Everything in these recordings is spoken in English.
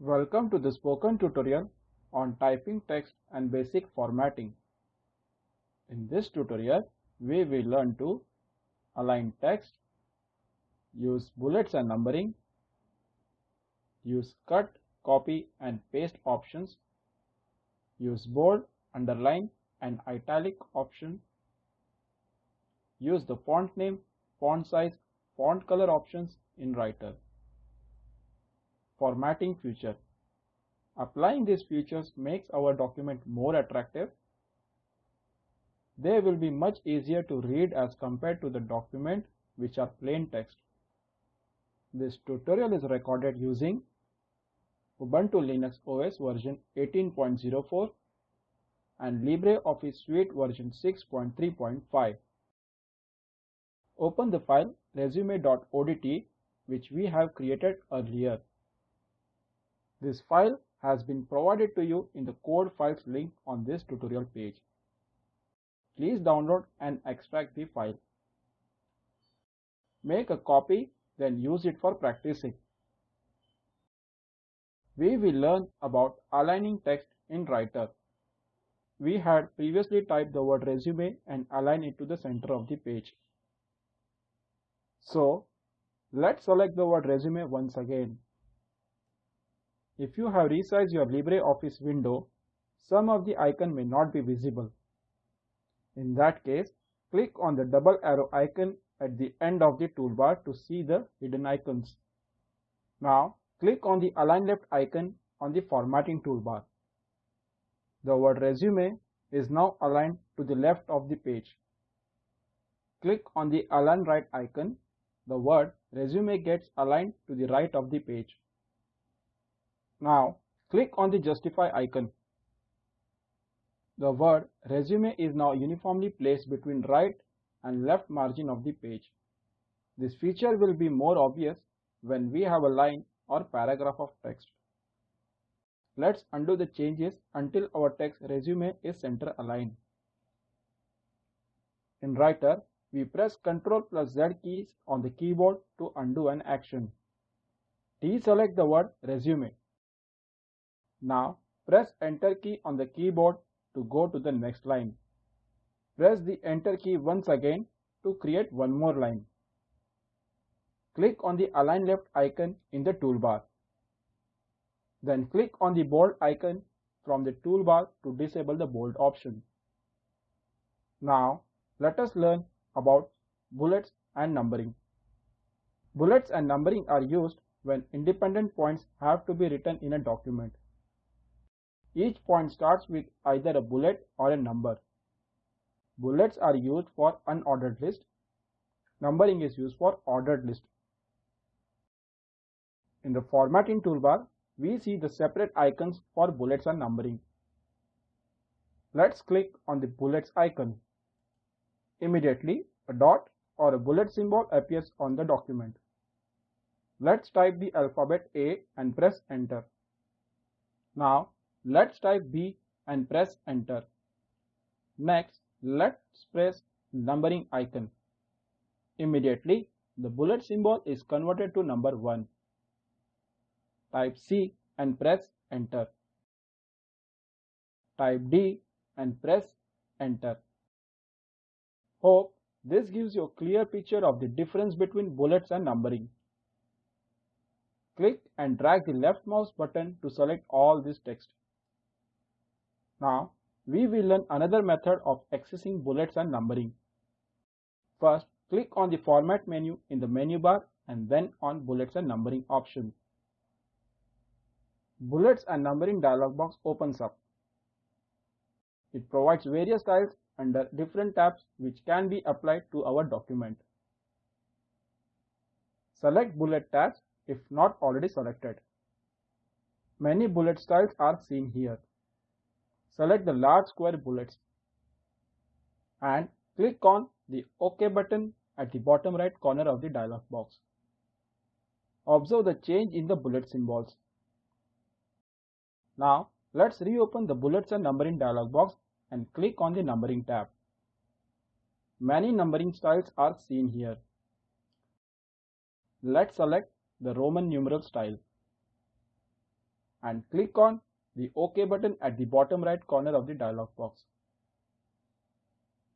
Welcome to the spoken tutorial on typing text and basic formatting. In this tutorial, we will learn to align text, use bullets and numbering, use cut, copy and paste options, use bold, underline and italic option, use the font name, font size, font color options in Writer. Formatting feature. Applying these features makes our document more attractive. They will be much easier to read as compared to the document which are plain text. This tutorial is recorded using Ubuntu Linux OS version 18.04 and LibreOffice Suite version 6.3.5. Open the file resume.odt which we have created earlier. This file has been provided to you in the code files link on this tutorial page. Please download and extract the file. Make a copy then use it for practicing. We will learn about aligning text in Writer. We had previously typed the word resume and align it to the center of the page. So, let's select the word resume once again. If you have resized your LibreOffice window, some of the icon may not be visible. In that case, click on the double arrow icon at the end of the toolbar to see the hidden icons. Now, click on the Align Left icon on the formatting toolbar. The word resume is now aligned to the left of the page. Click on the Align Right icon. The word resume gets aligned to the right of the page. Now click on the justify icon. The word resume is now uniformly placed between right and left margin of the page. This feature will be more obvious when we have a line or paragraph of text. Let's undo the changes until our text resume is center aligned. In Writer, we press Ctrl plus Z keys on the keyboard to undo an action. Deselect the word resume. Now press enter key on the keyboard to go to the next line. Press the enter key once again to create one more line. Click on the align left icon in the toolbar. Then click on the bold icon from the toolbar to disable the bold option. Now let us learn about bullets and numbering. Bullets and numbering are used when independent points have to be written in a document. Each point starts with either a bullet or a number. Bullets are used for unordered list. Numbering is used for ordered list. In the formatting toolbar, we see the separate icons for bullets and numbering. Let's click on the bullets icon. Immediately, a dot or a bullet symbol appears on the document. Let's type the alphabet A and press enter. Now Let's type B and press enter. Next, let's press numbering icon. Immediately, the bullet symbol is converted to number 1. Type C and press enter. Type D and press enter. Hope this gives you a clear picture of the difference between bullets and numbering. Click and drag the left mouse button to select all this text. Now, we will learn another method of accessing bullets and numbering. First, click on the Format menu in the menu bar and then on Bullets and Numbering option. Bullets and Numbering dialog box opens up. It provides various styles under different tabs which can be applied to our document. Select Bullet tabs if not already selected. Many bullet styles are seen here. Select the large square bullets and click on the OK button at the bottom right corner of the dialog box. Observe the change in the bullet symbols. Now let's reopen the bullets and numbering dialog box and click on the numbering tab. Many numbering styles are seen here. Let's select the Roman numeral style. and click on the OK button at the bottom right corner of the dialog box.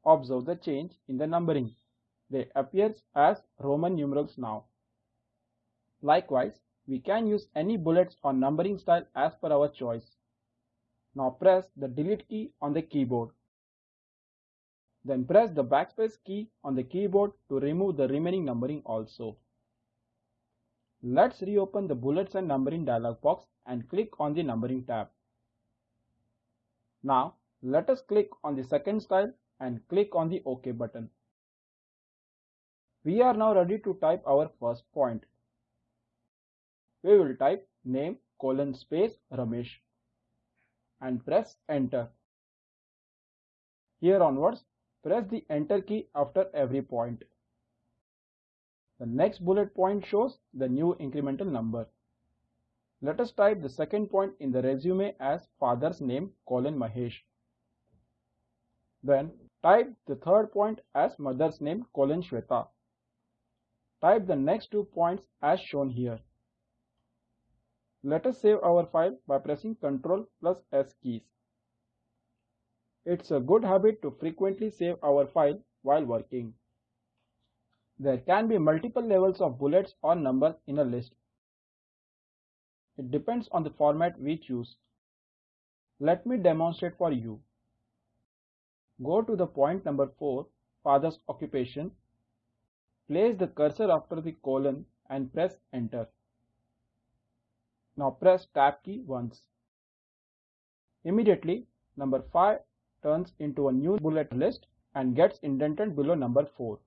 Observe the change in the numbering. They appear as Roman numerals now. Likewise, we can use any bullets or numbering style as per our choice. Now press the delete key on the keyboard. Then press the backspace key on the keyboard to remove the remaining numbering also. Let's reopen the bullets and numbering dialog box and click on the numbering tab. Now let us click on the second style and click on the OK button. We are now ready to type our first point. We will type name colon space Ramesh and press enter. Here onwards, press the enter key after every point. The next bullet point shows the new incremental number. Let us type the second point in the resume as father's name colon Mahesh. Then type the third point as mother's name colon Shweta. Type the next two points as shown here. Let us save our file by pressing Ctrl plus S keys. It's a good habit to frequently save our file while working. There can be multiple levels of bullets or numbers in a list. It depends on the format we choose. Let me demonstrate for you. Go to the point number 4, father's occupation. Place the cursor after the colon and press enter. Now press tab key once. Immediately, number 5 turns into a new bullet list and gets indented below number 4.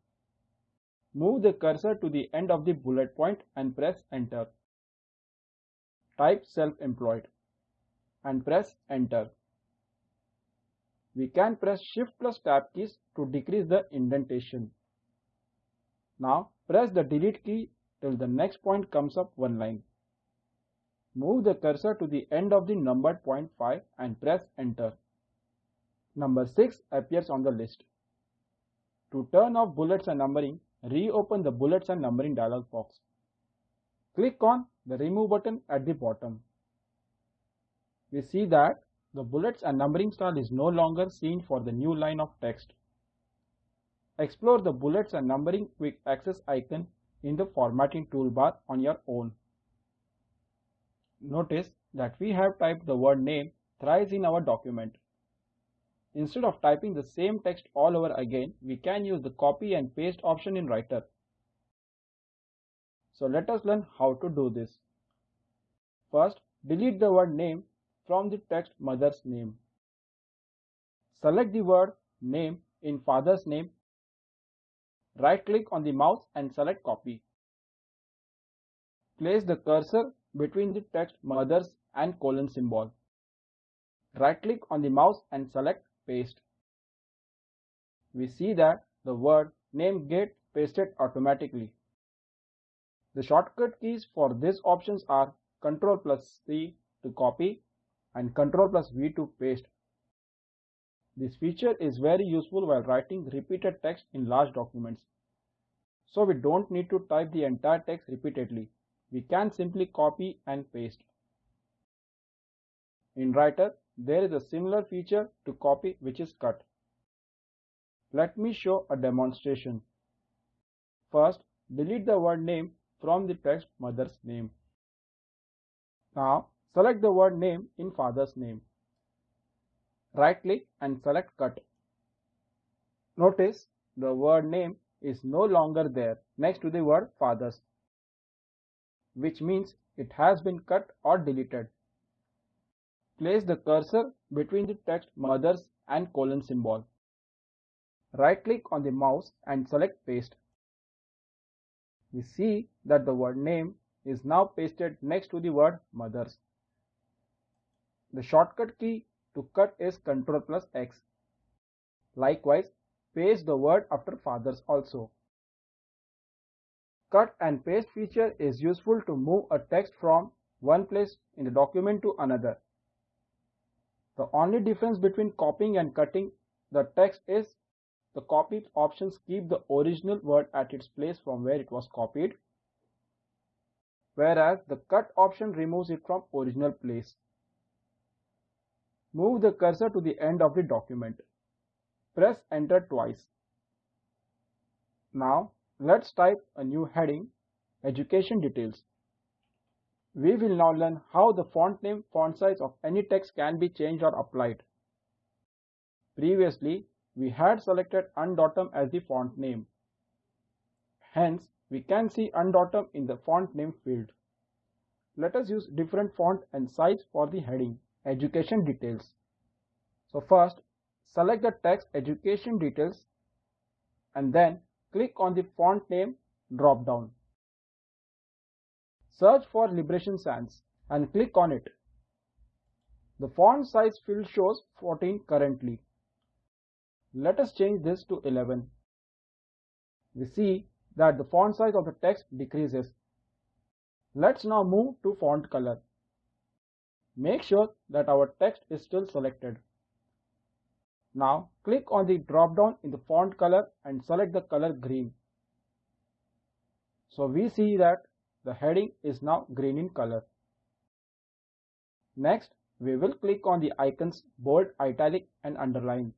Move the cursor to the end of the bullet point and press enter. Type self-employed and press enter. We can press shift plus tab keys to decrease the indentation. Now press the delete key till the next point comes up one line. Move the cursor to the end of the numbered point 5 and press enter. Number 6 appears on the list. To turn off bullets and numbering, reopen the bullets and numbering dialog box. Click on the remove button at the bottom. We see that the bullets and numbering style is no longer seen for the new line of text. Explore the bullets and numbering quick access icon in the formatting toolbar on your own. Notice that we have typed the word name thrice in our document. Instead of typing the same text all over again, we can use the copy and paste option in Writer. So let us learn how to do this. First, delete the word name from the text mother's name. Select the word name in father's name. Right click on the mouse and select copy. Place the cursor between the text mother's and colon symbol. Right click on the mouse and select paste. We see that the word name get pasted automatically. The shortcut keys for these options are Ctrl plus C to copy and Ctrl plus V to paste. This feature is very useful while writing repeated text in large documents. So we don't need to type the entire text repeatedly. We can simply copy and paste. In Writer, there is a similar feature to copy which is cut. Let me show a demonstration. First, delete the word name from the text mother's name. Now, select the word name in father's name. Right click and select cut. Notice the word name is no longer there next to the word fathers, which means it has been cut or deleted. Place the cursor between the text mothers and colon symbol. Right click on the mouse and select paste. We see that the word name is now pasted next to the word mothers. The shortcut key to cut is Ctrl plus X. Likewise, paste the word after fathers also. Cut and paste feature is useful to move a text from one place in the document to another. The only difference between copying and cutting the text is the copy options keep the original word at its place from where it was copied. whereas the cut option removes it from original place. Move the cursor to the end of the document. Press enter twice. Now let's type a new heading, Education Details. We will now learn how the font name, font size of any text can be changed or applied. Previously, we had selected Undotum as the font name. Hence, we can see Undotum in the font name field. Let us use different font and size for the heading, Education Details. So first, select the text Education Details and then click on the font name drop down. Search for Liberation Sans and click on it. The font size field shows 14 currently. Let us change this to 11. We see that the font size of the text decreases. Let's now move to font color. Make sure that our text is still selected. Now click on the drop down in the font color and select the color green. So we see that the heading is now green in color. Next, we will click on the icons bold, italic and underline.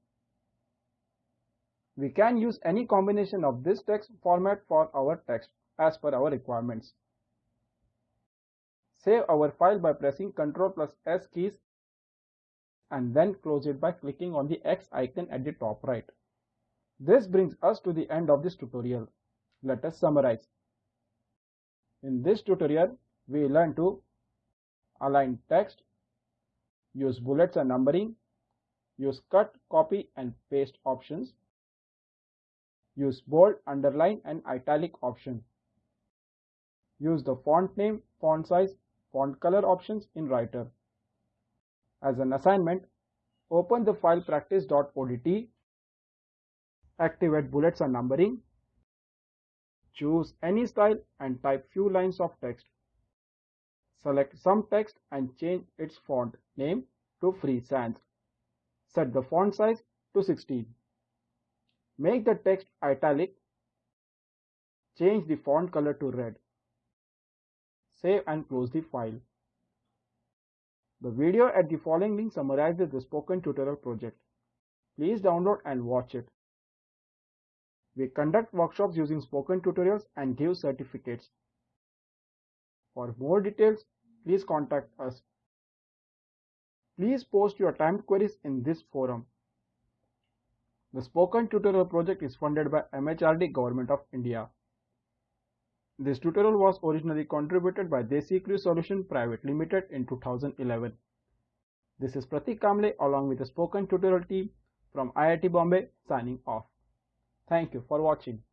We can use any combination of this text format for our text as per our requirements. Save our file by pressing Ctrl plus S keys and then close it by clicking on the X icon at the top right. This brings us to the end of this tutorial. Let us summarize. In this tutorial, we learn to align text, use bullets and numbering, use cut, copy and paste options, Use bold, underline and italic option. Use the font name, font size, font color options in Writer. As an assignment, open the file practice.odt, activate bullets and numbering, choose any style and type few lines of text. Select some text and change its font name to Free Sans. Set the font size to 16. Make the text italic. Change the font color to red. Save and close the file. The video at the following link summarizes the spoken tutorial project. Please download and watch it. We conduct workshops using spoken tutorials and give certificates. For more details, please contact us. Please post your timed queries in this forum. The Spoken Tutorial project is funded by MHRD Government of India. This tutorial was originally contributed by Desi Crew Solution Private Limited in 2011. This is Pratik Kamble along with the Spoken Tutorial team from IIT Bombay signing off. Thank you for watching.